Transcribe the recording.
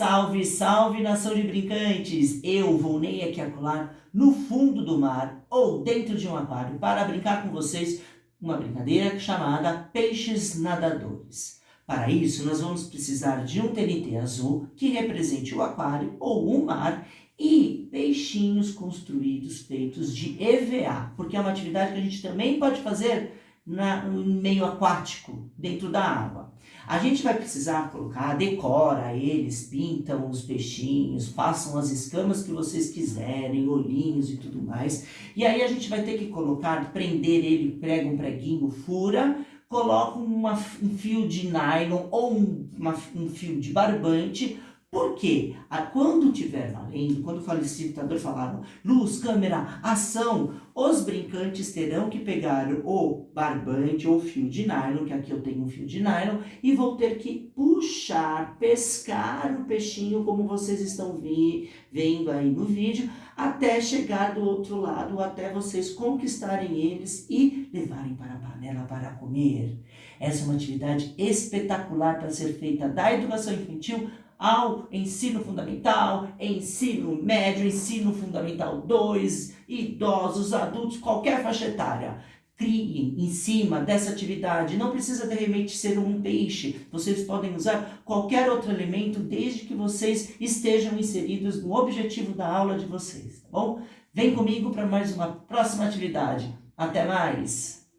Salve, salve nação de brincantes! Eu, Volney aqui acolá, no fundo do mar ou dentro de um aquário para brincar com vocês uma brincadeira chamada Peixes Nadadores. Para isso, nós vamos precisar de um TNT azul que represente o aquário ou o mar e peixinhos construídos feitos de EVA, porque é uma atividade que a gente também pode fazer na, no meio aquático, dentro da água. A gente vai precisar colocar, decora eles, pintam os peixinhos, façam as escamas que vocês quiserem, olhinhos e tudo mais. E aí a gente vai ter que colocar, prender ele, prega um preguinho, fura, coloca uma, um fio de nylon ou um, uma, um fio de barbante, porque quando tiver valendo, quando o facilitador falar luz, câmera, ação, os brincantes terão que pegar o barbante ou fio de nylon, que aqui eu tenho um fio de nylon, e vão ter que puxar, pescar o peixinho, como vocês estão vi, vendo aí no vídeo, até chegar do outro lado, até vocês conquistarem eles e levarem para a panela para comer. Essa é uma atividade espetacular para ser feita da educação infantil ao ensino fundamental, ensino médio, ensino fundamental 2, idosos, adultos, qualquer faixa etária. Criem em cima dessa atividade, não precisa de repente ser um peixe, vocês podem usar qualquer outro elemento desde que vocês estejam inseridos no objetivo da aula de vocês, tá bom? Vem comigo para mais uma próxima atividade. Até mais!